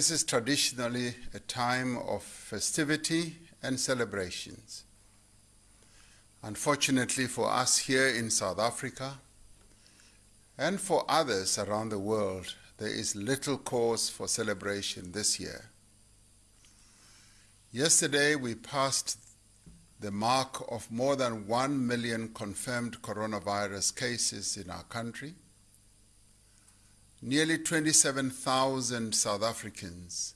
this is traditionally a time of festivity and celebrations. Unfortunately for us here in South Africa, and for others around the world, there is little cause for celebration this year. Yesterday, we passed the mark of more than 1 million confirmed coronavirus cases in our country. Nearly 27,000 South Africans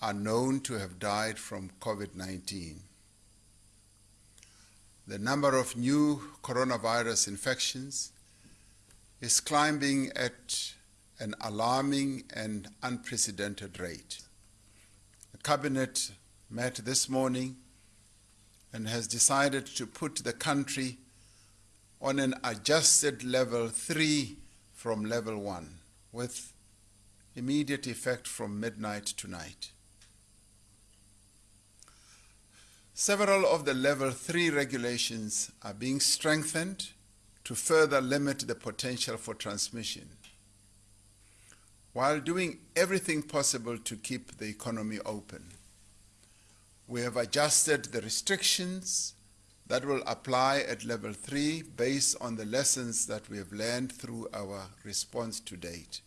are known to have died from COVID 19. The number of new coronavirus infections is climbing at an alarming and unprecedented rate. The Cabinet met this morning and has decided to put the country on an adjusted level 3 from level 1 with immediate effect from midnight tonight. Several of the level 3 regulations are being strengthened to further limit the potential for transmission, while doing everything possible to keep the economy open. We have adjusted the restrictions that will apply at level 3 based on the lessons that we have learned through our response to date.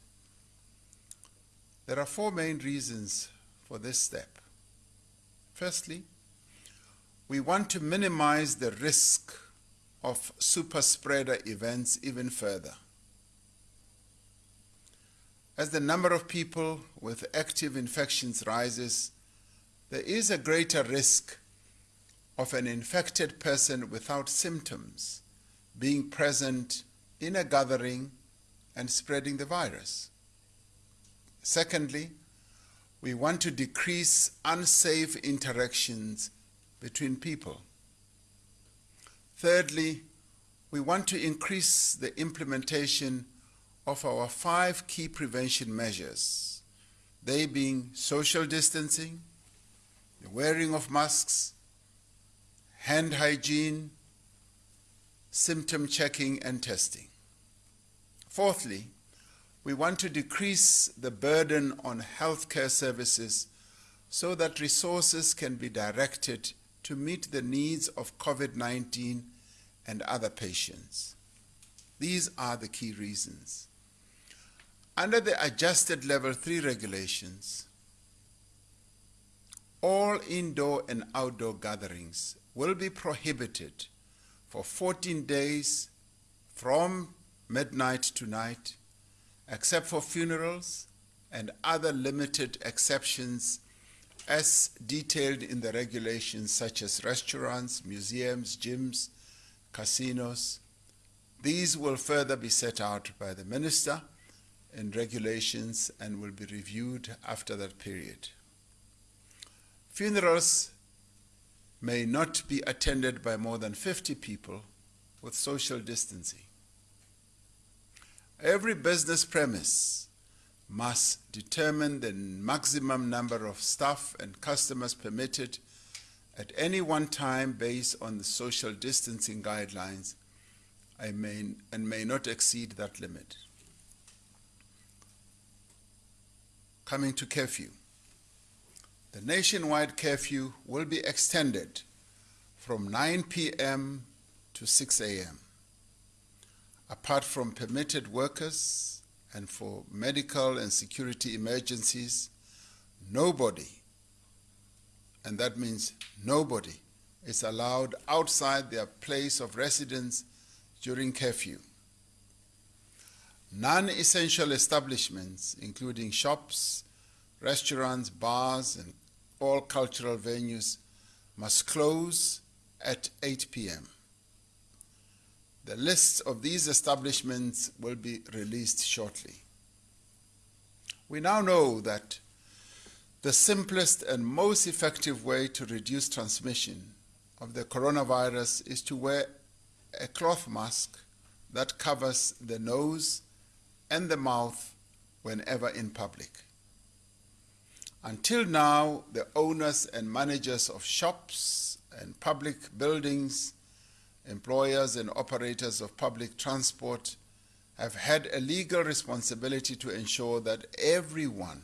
There are four main reasons for this step. Firstly, we want to minimize the risk of super spreader events even further. As the number of people with active infections rises, there is a greater risk of an infected person without symptoms being present in a gathering and spreading the virus. Secondly, we want to decrease unsafe interactions between people. Thirdly, we want to increase the implementation of our five key prevention measures, they being social distancing, the wearing of masks, hand hygiene, symptom checking and testing. Fourthly, we want to decrease the burden on healthcare services so that resources can be directed to meet the needs of COVID 19 and other patients. These are the key reasons. Under the adjusted level 3 regulations, all indoor and outdoor gatherings will be prohibited for 14 days from midnight to night except for funerals and other limited exceptions as detailed in the regulations such as restaurants, museums, gyms, casinos. These will further be set out by the minister in regulations and will be reviewed after that period. Funerals may not be attended by more than 50 people with social distancing. Every business premise must determine the maximum number of staff and customers permitted at any one time based on the social distancing guidelines I may, and may not exceed that limit. Coming to curfew. The nationwide curfew will be extended from 9 p.m. to 6 a.m apart from permitted workers and for medical and security emergencies, nobody, and that means nobody, is allowed outside their place of residence during curfew. Non essential establishments, including shops, restaurants, bars, and all cultural venues, must close at 8 p.m. The list of these establishments will be released shortly. We now know that the simplest and most effective way to reduce transmission of the coronavirus is to wear a cloth mask that covers the nose and the mouth whenever in public. Until now, the owners and managers of shops and public buildings employers and operators of public transport have had a legal responsibility to ensure that everyone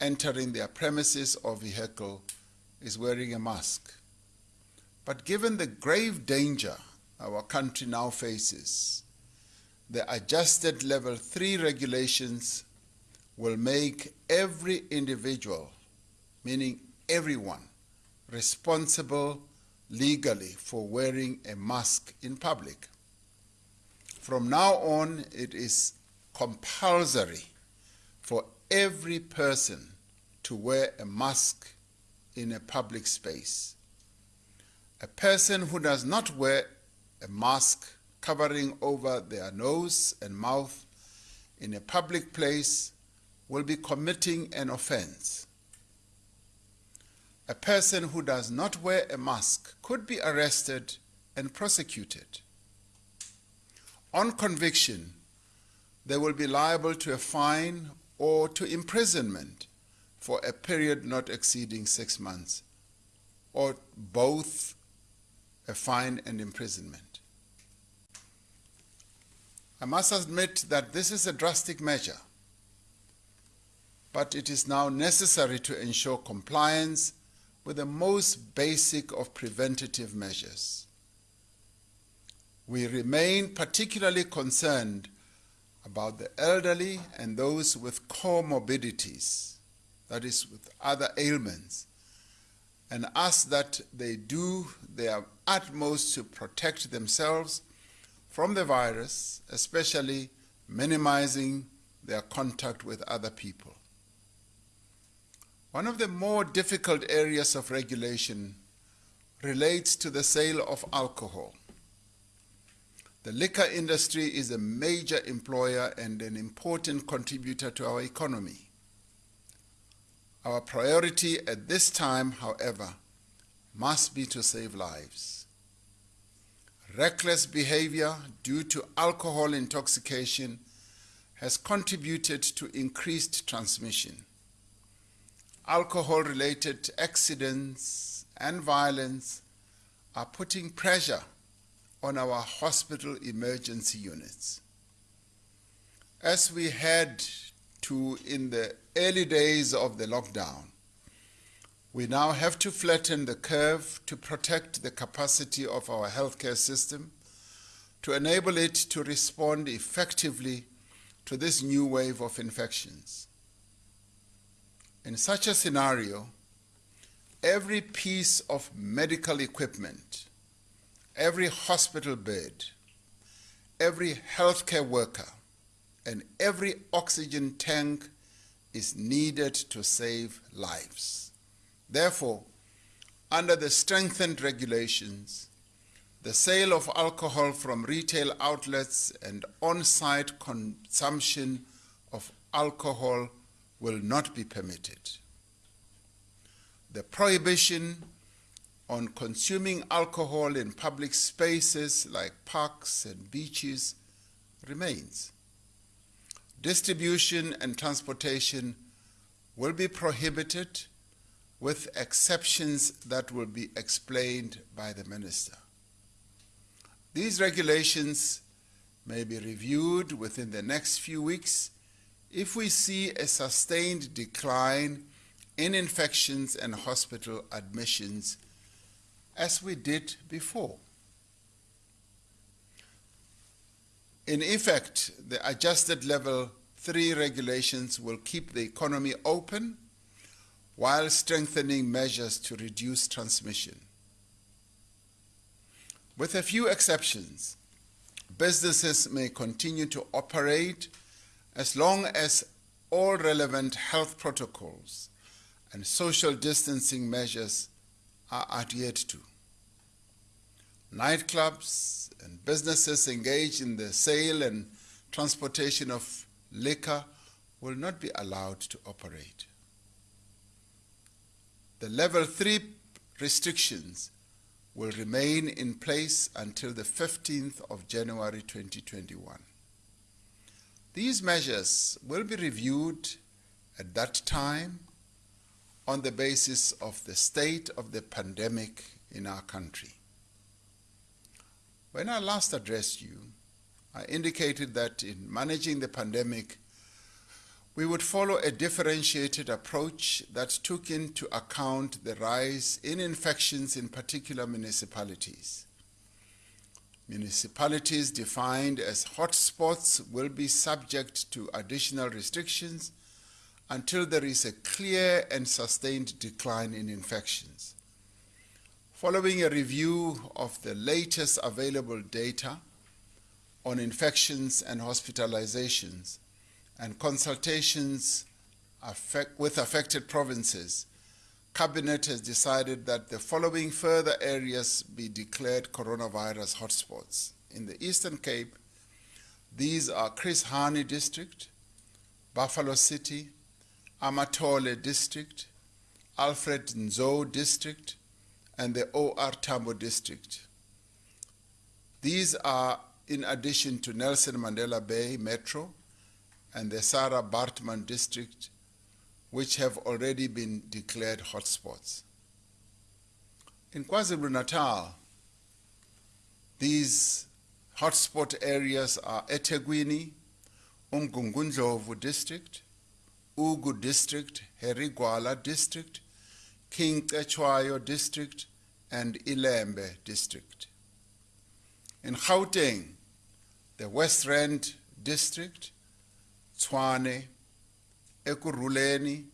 entering their premises or vehicle is wearing a mask. But given the grave danger our country now faces, the adjusted level 3 regulations will make every individual, meaning everyone, responsible legally for wearing a mask in public. From now on, it is compulsory for every person to wear a mask in a public space. A person who does not wear a mask covering over their nose and mouth in a public place will be committing an offense. A person who does not wear a mask could be arrested and prosecuted. On conviction, they will be liable to a fine or to imprisonment for a period not exceeding six months, or both a fine and imprisonment. I must admit that this is a drastic measure, but it is now necessary to ensure compliance with the most basic of preventative measures. We remain particularly concerned about the elderly and those with comorbidities, that is, with other ailments, and ask that they do their utmost to protect themselves from the virus, especially minimizing their contact with other people. One of the more difficult areas of regulation relates to the sale of alcohol. The liquor industry is a major employer and an important contributor to our economy. Our priority at this time, however, must be to save lives. Reckless behavior due to alcohol intoxication has contributed to increased transmission. Alcohol-related accidents and violence are putting pressure on our hospital emergency units. As we head to in the early days of the lockdown, we now have to flatten the curve to protect the capacity of our healthcare system, to enable it to respond effectively to this new wave of infections. In such a scenario, every piece of medical equipment every hospital bed, every healthcare worker, and every oxygen tank is needed to save lives. Therefore, under the strengthened regulations, the sale of alcohol from retail outlets and on-site consumption of alcohol will not be permitted. The prohibition on consuming alcohol in public spaces like parks and beaches remains. Distribution and transportation will be prohibited with exceptions that will be explained by the minister. These regulations may be reviewed within the next few weeks if we see a sustained decline in infections and hospital admissions as we did before. In effect, the adjusted level 3 regulations will keep the economy open while strengthening measures to reduce transmission. With a few exceptions, businesses may continue to operate as long as all relevant health protocols and social distancing measures are adhered to. Nightclubs and businesses engaged in the sale and transportation of liquor will not be allowed to operate. The level 3 restrictions will remain in place until the 15th of January 2021. These measures will be reviewed at that time on the basis of the state of the pandemic in our country. When I last addressed you, I indicated that in managing the pandemic, We would follow a differentiated approach that took into account the rise in infections in particular municipalities. Municipalities defined as hotspots will be subject to additional restrictions until there is a clear and sustained decline in infections. Following a review of the latest available data on infections and hospitalizations and consultations affect, with affected provinces, Cabinet has decided that the following further areas be declared coronavirus hotspots. In the Eastern Cape, these are Chris Hani District, Buffalo City, Amatole District, Alfred Nzo District, and the OR Tambo District. These are in addition to Nelson Mandela Bay Metro and the Sarah Baartman District which have already been declared hotspots. In KwaZulu-Natal, these hotspot areas are eThekwini, Umgungundlovu district, Ugu district, Harry Gwala district, King Cetshwayo district, and Ilembe district. In Gauteng, the West Rand district, Tshwane, Ekurhuleni,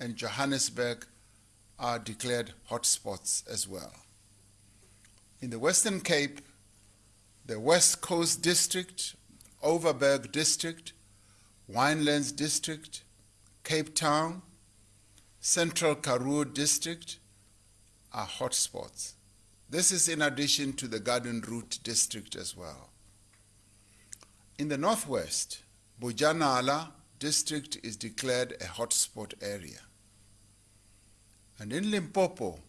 and Johannesburg are declared hotspots as well. In the Western Cape, the West Coast District, Overberg District, Winelands District, Cape Town, Central Karoo District are hotspots. This is in addition to the Garden Route District as well. In the Northwest, Bojanala, district is declared a hotspot area. And in Limpopo,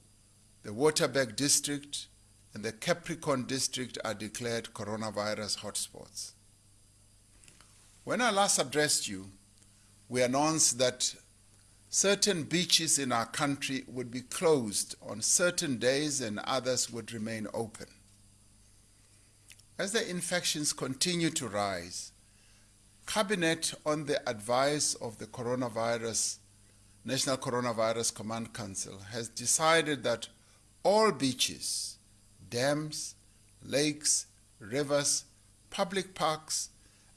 the Waterberg district and the Capricorn district are declared coronavirus hotspots. When I last addressed you, we announced that certain beaches in our country would be closed on certain days and others would remain open. As the infections continue to rise, Cabinet, on the advice of the coronavirus, National Coronavirus Command Council, has decided that all beaches, dams, lakes, rivers, public parks,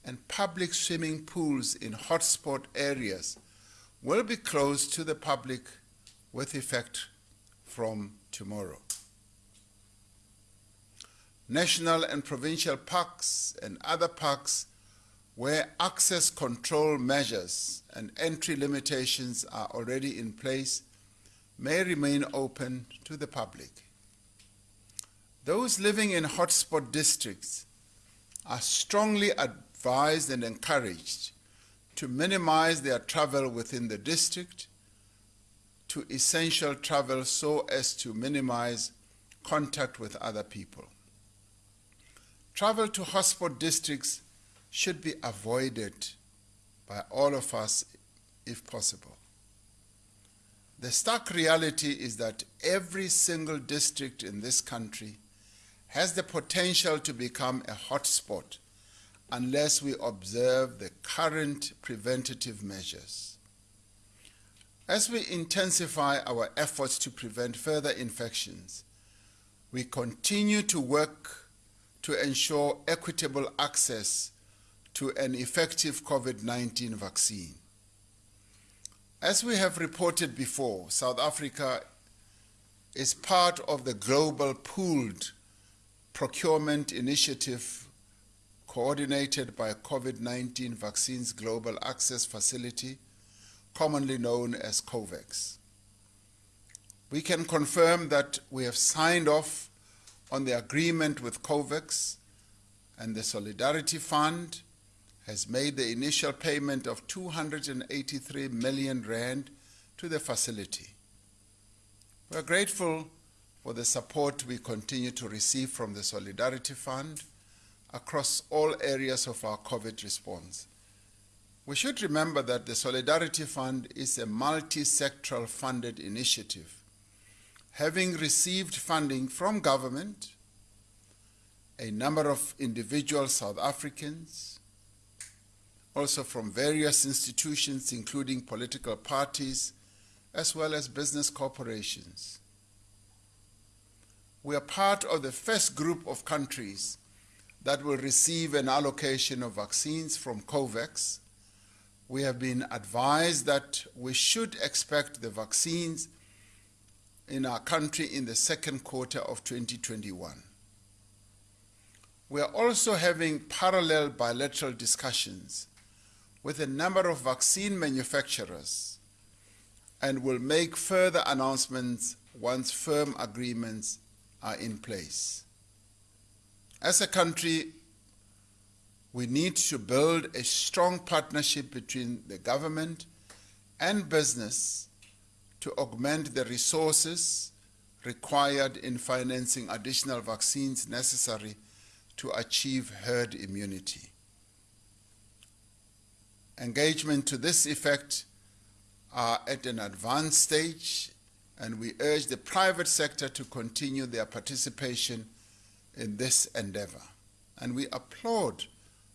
and public swimming pools in hotspot areas will be closed to the public with effect from tomorrow. National and provincial parks and other parks where access control measures and entry limitations are already in place may remain open to the public. Those living in hotspot districts are strongly advised and encouraged to minimize their travel within the district to essential travel so as to minimize contact with other people. Travel to hotspot districts should be avoided by all of us if possible. The stark reality is that every single district in this country has the potential to become a hotspot unless we observe the current preventative measures. As we intensify our efforts to prevent further infections, we continue to work to ensure equitable access to an effective COVID-19 vaccine. As we have reported before, South Africa is part of the global pooled procurement initiative coordinated by COVID-19 Vaccines Global Access Facility, commonly known as COVAX. We can confirm that we have signed off on the agreement with COVAX and the Solidarity Fund has made the initial payment of 283 million rand to the facility. We are grateful for the support we continue to receive from the Solidarity Fund across all areas of our COVID response. We should remember that the Solidarity Fund is a multi-sectoral funded initiative, having received funding from government, a number of individual South Africans, also from various institutions, including political parties, as well as business corporations. We are part of the first group of countries that will receive an allocation of vaccines from COVAX. We have been advised that we should expect the vaccines in our country in the second quarter of 2021. We are also having parallel bilateral discussions with a number of vaccine manufacturers and will make further announcements once firm agreements are in place. As a country, we need to build a strong partnership between the government and business to augment the resources required in financing additional vaccines necessary to achieve herd immunity. Engagement to this effect are at an advanced stage, and we urge the private sector to continue their participation in this endeavor. And we applaud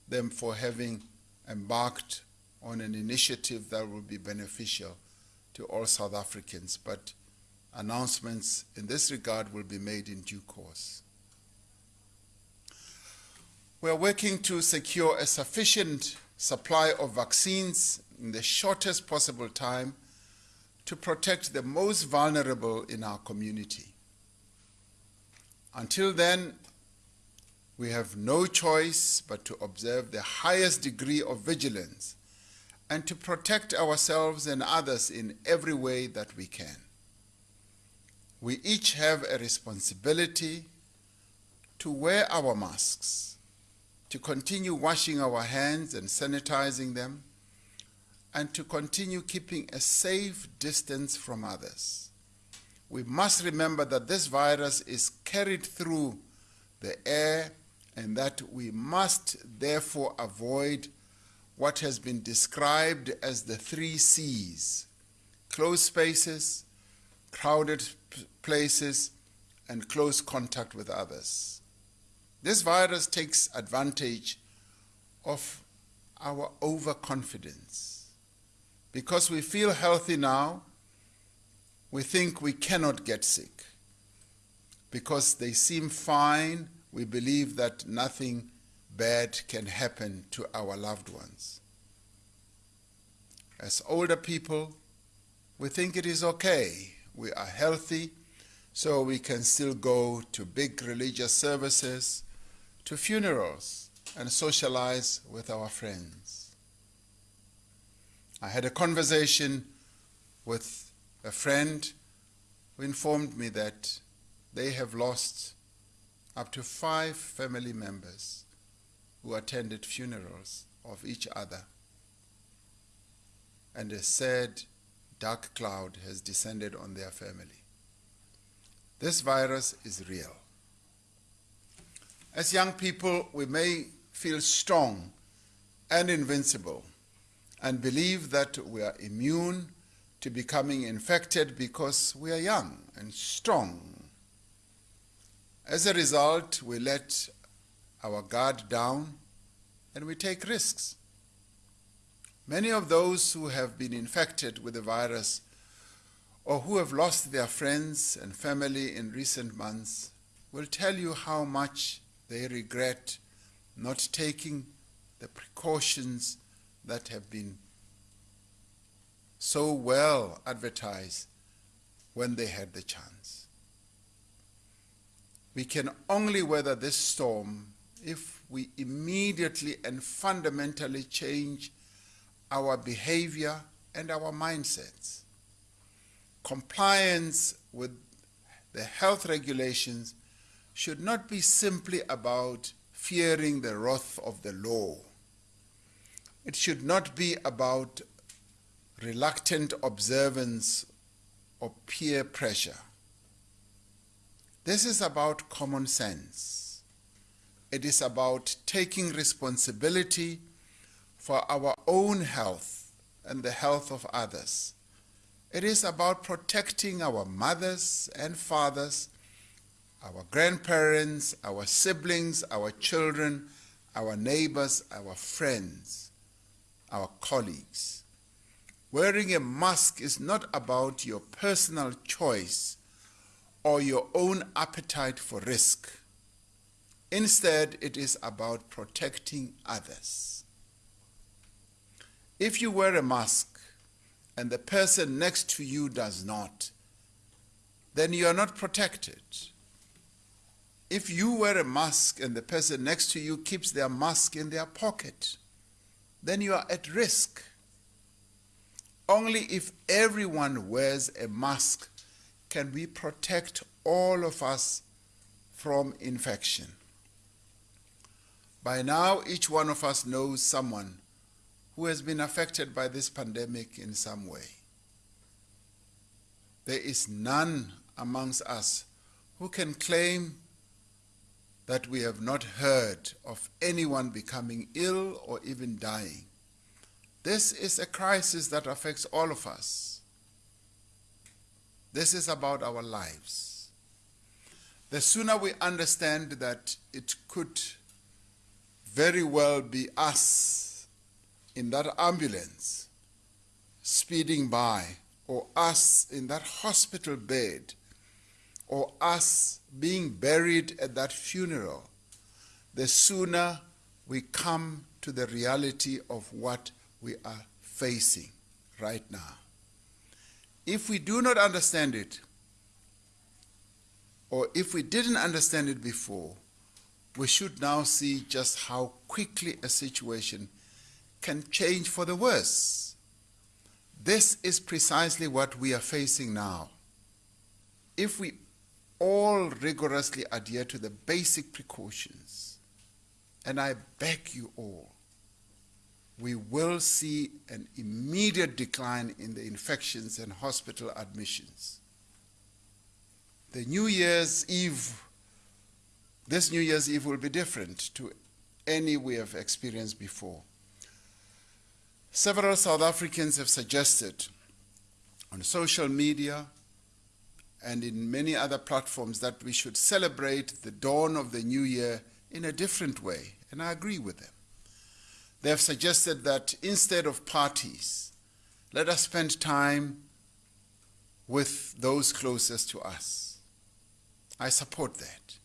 them for having embarked on an initiative that will be beneficial to all South Africans. But announcements in this regard will be made in due course. We are working to secure a sufficient supply of vaccines in the shortest possible time to protect the most vulnerable in our community. Until then, we have no choice but to observe the highest degree of vigilance and to protect ourselves and others in every way that we can. We each have a responsibility to wear our masks to continue washing our hands and sanitizing them, and to continue keeping a safe distance from others. We must remember that this virus is carried through the air and that we must therefore avoid what has been described as the three C's closed spaces, crowded places, and close contact with others. This virus takes advantage of our overconfidence. Because we feel healthy now, we think we cannot get sick. Because they seem fine, we believe that nothing bad can happen to our loved ones. As older people, we think it is okay. We are healthy, so we can still go to big religious services, to funerals and socialize with our friends. I had a conversation with a friend who informed me that they have lost up to five family members who attended funerals of each other. And a sad, dark cloud has descended on their family. This virus is real. As young people, we may feel strong and invincible and believe that we are immune to becoming infected because we are young and strong. As a result, we let our guard down and we take risks. Many of those who have been infected with the virus or who have lost their friends and family in recent months will tell you how much they regret not taking the precautions that have been so well advertised when they had the chance. We can only weather this storm if we immediately and fundamentally change our behavior and our mindsets. Compliance with the health regulations should not be simply about fearing the wrath of the law. It should not be about reluctant observance or peer pressure. This is about common sense. It is about taking responsibility for our own health and the health of others. It is about protecting our mothers and fathers our grandparents, our siblings, our children, our neighbors, our friends, our colleagues. Wearing a mask is not about your personal choice or your own appetite for risk. Instead, it is about protecting others. If you wear a mask and the person next to you does not, then you are not protected. If you wear a mask and the person next to you keeps their mask in their pocket, then you are at risk. Only if everyone wears a mask can we protect all of us from infection. By now, each one of us knows someone who has been affected by this pandemic in some way. There is none amongst us who can claim that we have not heard of anyone becoming ill or even dying. This is a crisis that affects all of us. This is about our lives. The sooner we understand that it could very well be us in that ambulance speeding by, or us in that hospital bed or us being buried at that funeral, the sooner we come to the reality of what we are facing right now. If we do not understand it, or if we didn't understand it before, we should now see just how quickly a situation can change for the worse. This is precisely what we are facing now. If we all rigorously adhere to the basic precautions. And I beg you all, we will see an immediate decline in the infections and hospital admissions. The New Year's Eve, this New Year's Eve will be different to any we have experienced before. Several South Africans have suggested on social media and in many other platforms that we should celebrate the dawn of the new year in a different way, and I agree with them. They have suggested that instead of parties, let us spend time with those closest to us. I support that.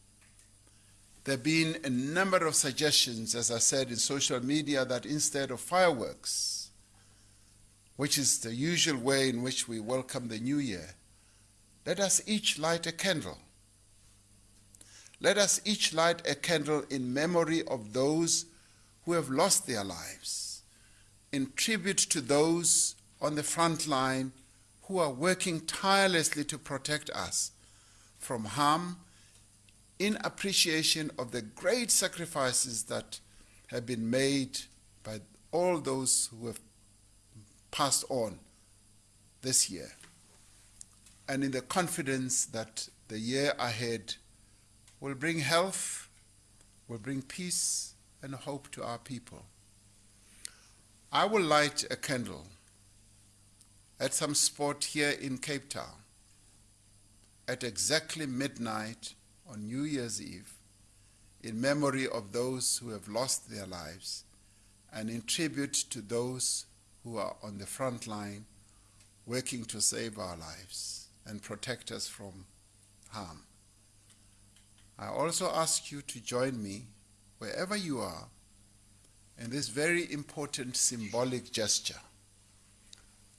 There have been a number of suggestions, as I said, in social media that instead of fireworks, which is the usual way in which we welcome the new year, let us each light a candle. Let us each light a candle in memory of those who have lost their lives, in tribute to those on the front line who are working tirelessly to protect us from harm, in appreciation of the great sacrifices that have been made by all those who have passed on this year and in the confidence that the year ahead will bring health, will bring peace and hope to our people. I will light a candle at some spot here in Cape Town at exactly midnight on New Year's Eve in memory of those who have lost their lives and in tribute to those who are on the front line working to save our lives and protect us from harm. I also ask you to join me wherever you are in this very important symbolic gesture.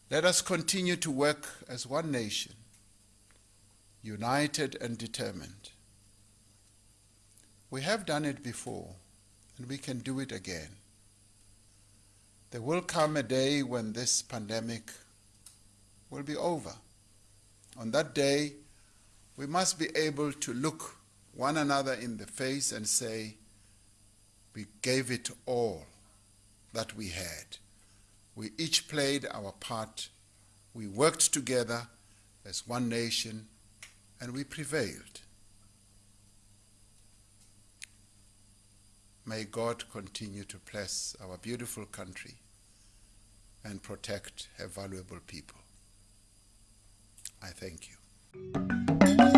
Let us continue to work as one nation, united and determined. We have done it before, and we can do it again. There will come a day when this pandemic will be over. On that day, we must be able to look one another in the face and say, we gave it all that we had. We each played our part. We worked together as one nation and we prevailed. May God continue to bless our beautiful country and protect her valuable people. I thank you.